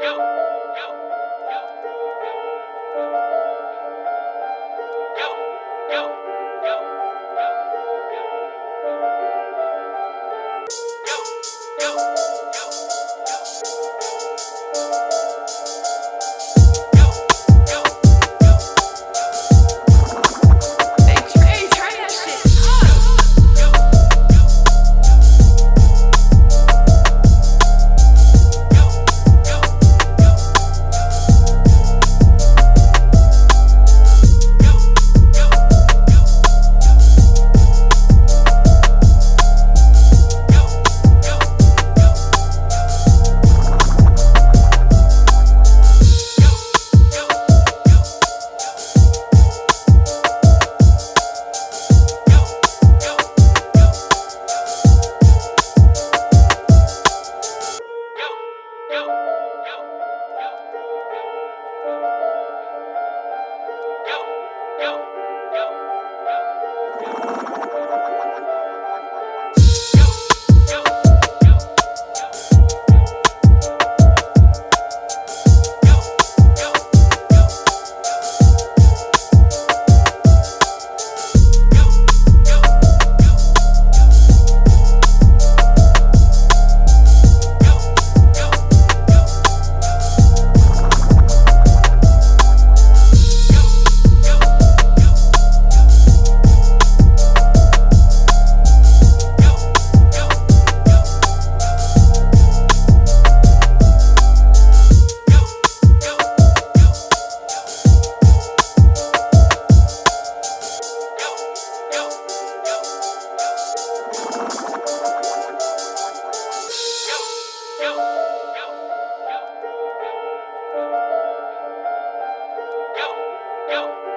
Go. yo, yo. Go.